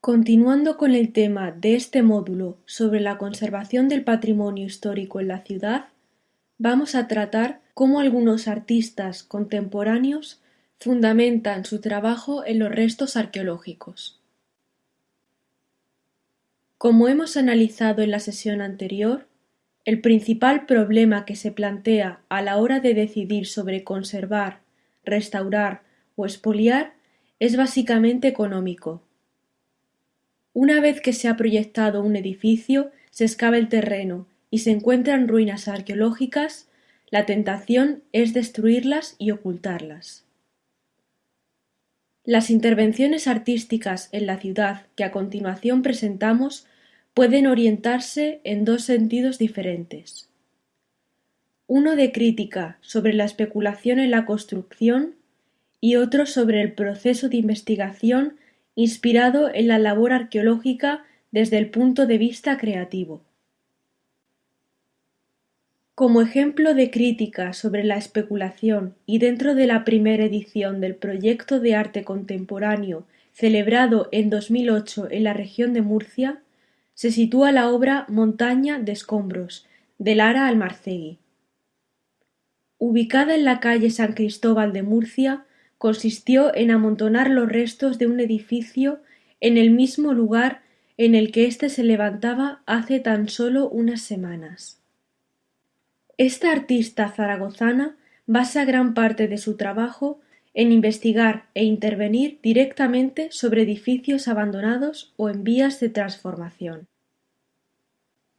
Continuando con el tema de este módulo sobre la conservación del patrimonio histórico en la ciudad, vamos a tratar cómo algunos artistas contemporáneos fundamentan su trabajo en los restos arqueológicos. Como hemos analizado en la sesión anterior, el principal problema que se plantea a la hora de decidir sobre conservar, restaurar o expoliar es básicamente económico. Una vez que se ha proyectado un edificio, se excava el terreno y se encuentran ruinas arqueológicas, la tentación es destruirlas y ocultarlas. Las intervenciones artísticas en la ciudad que a continuación presentamos pueden orientarse en dos sentidos diferentes. Uno de crítica sobre la especulación en la construcción y otro sobre el proceso de investigación inspirado en la labor arqueológica desde el punto de vista creativo. Como ejemplo de crítica sobre la especulación y dentro de la primera edición del proyecto de arte contemporáneo celebrado en 2008 en la región de Murcia, se sitúa la obra Montaña de escombros de Lara Almarcegui. Ubicada en la calle San Cristóbal de Murcia, consistió en amontonar los restos de un edificio en el mismo lugar en el que éste se levantaba hace tan solo unas semanas. Esta artista zaragozana basa gran parte de su trabajo en investigar e intervenir directamente sobre edificios abandonados o en vías de transformación.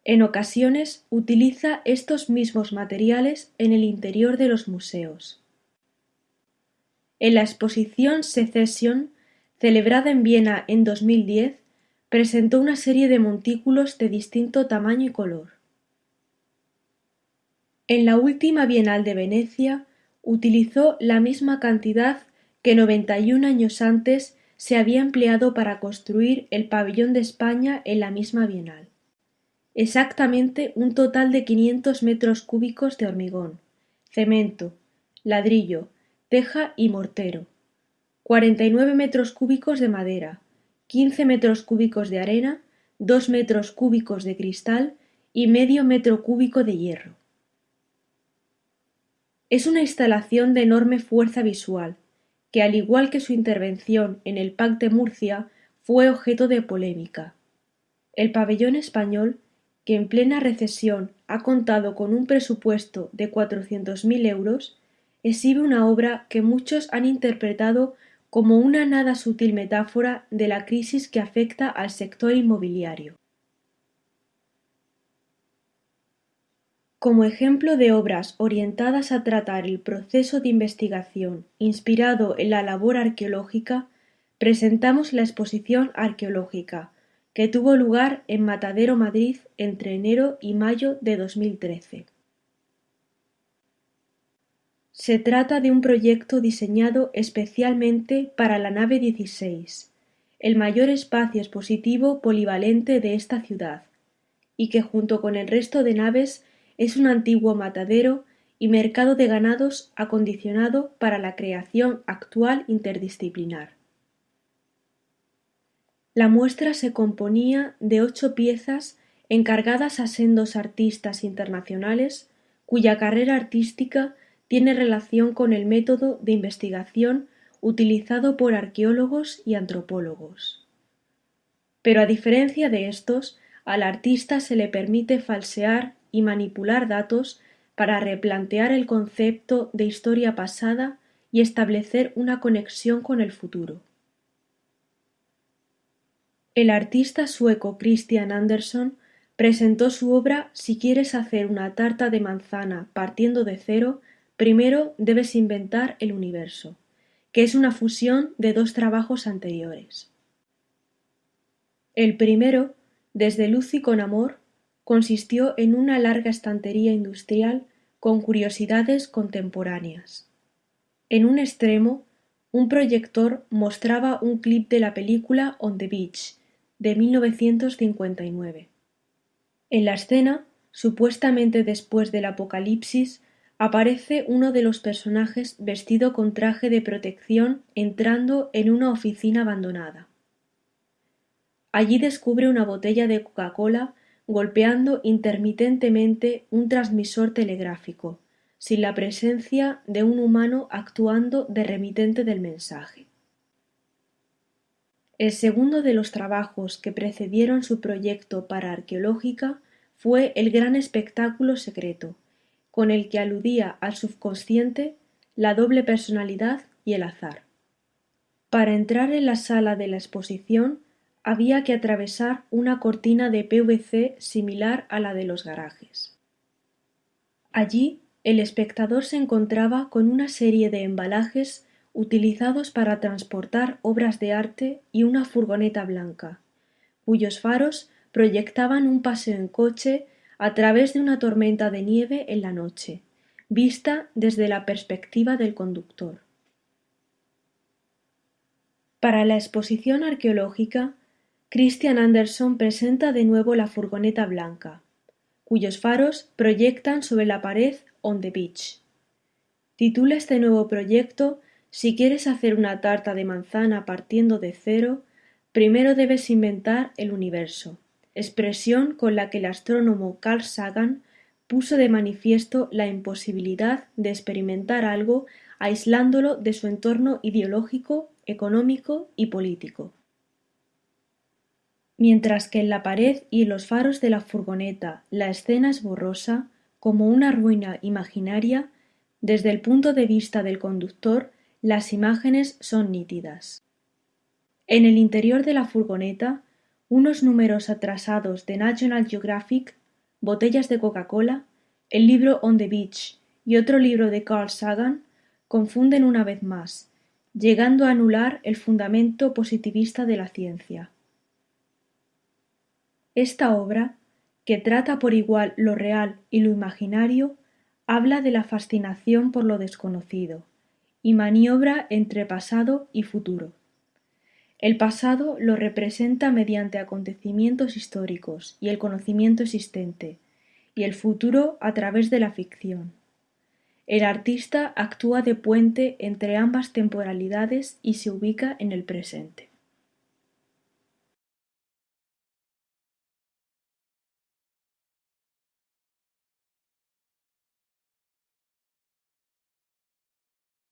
En ocasiones utiliza estos mismos materiales en el interior de los museos. En la exposición Secession, celebrada en Viena en 2010, presentó una serie de montículos de distinto tamaño y color. En la última Bienal de Venecia utilizó la misma cantidad que noventa y un años antes se había empleado para construir el pabellón de España en la misma Bienal. Exactamente un total de quinientos metros cúbicos de hormigón, cemento, ladrillo, teja y mortero, cuarenta y nueve metros cúbicos de madera, quince metros cúbicos de arena, dos metros cúbicos de cristal y medio metro cúbico de hierro. Es una instalación de enorme fuerza visual, que al igual que su intervención en el Pac de Murcia fue objeto de polémica. El pabellón español, que en plena recesión ha contado con un presupuesto de cuatrocientos mil euros, exhibe una obra que muchos han interpretado como una nada sutil metáfora de la crisis que afecta al sector inmobiliario. Como ejemplo de obras orientadas a tratar el proceso de investigación inspirado en la labor arqueológica, presentamos la exposición arqueológica, que tuvo lugar en Matadero, Madrid, entre enero y mayo de 2013. Se trata de un proyecto diseñado especialmente para la nave 16, el mayor espacio expositivo polivalente de esta ciudad, y que junto con el resto de naves es un antiguo matadero y mercado de ganados acondicionado para la creación actual interdisciplinar. La muestra se componía de ocho piezas encargadas a sendos artistas internacionales cuya carrera artística tiene relación con el método de investigación utilizado por arqueólogos y antropólogos. Pero a diferencia de estos, al artista se le permite falsear y manipular datos para replantear el concepto de historia pasada y establecer una conexión con el futuro. El artista sueco Christian Andersson presentó su obra Si quieres hacer una tarta de manzana partiendo de cero Primero debes inventar el universo, que es una fusión de dos trabajos anteriores. El primero, Desde luz y con amor, consistió en una larga estantería industrial con curiosidades contemporáneas. En un extremo, un proyector mostraba un clip de la película On the Beach, de 1959. En la escena, supuestamente después del apocalipsis, aparece uno de los personajes vestido con traje de protección entrando en una oficina abandonada. Allí descubre una botella de Coca-Cola golpeando intermitentemente un transmisor telegráfico, sin la presencia de un humano actuando de remitente del mensaje. El segundo de los trabajos que precedieron su proyecto para Arqueológica fue el gran espectáculo secreto, con el que aludía al subconsciente, la doble personalidad y el azar. Para entrar en la sala de la exposición había que atravesar una cortina de PVC similar a la de los garajes. Allí el espectador se encontraba con una serie de embalajes utilizados para transportar obras de arte y una furgoneta blanca, cuyos faros proyectaban un paseo en coche a través de una tormenta de nieve en la noche, vista desde la perspectiva del conductor. Para la exposición arqueológica, Christian Anderson presenta de nuevo la furgoneta blanca, cuyos faros proyectan sobre la pared On the Beach. Titula este nuevo proyecto Si quieres hacer una tarta de manzana partiendo de cero, primero debes inventar el universo, expresión con la que el astrónomo Carl Sagan puso de manifiesto la imposibilidad de experimentar algo aislándolo de su entorno ideológico, económico y político. Mientras que en la pared y en los faros de la furgoneta la escena es borrosa, como una ruina imaginaria, desde el punto de vista del conductor las imágenes son nítidas. En el interior de la furgoneta, unos números atrasados de National Geographic, botellas de Coca-Cola, el libro On the Beach y otro libro de Carl Sagan confunden una vez más, llegando a anular el fundamento positivista de la ciencia. Esta obra, que trata por igual lo real y lo imaginario, habla de la fascinación por lo desconocido, y maniobra entre pasado y futuro. El pasado lo representa mediante acontecimientos históricos y el conocimiento existente, y el futuro a través de la ficción. El artista actúa de puente entre ambas temporalidades y se ubica en el presente.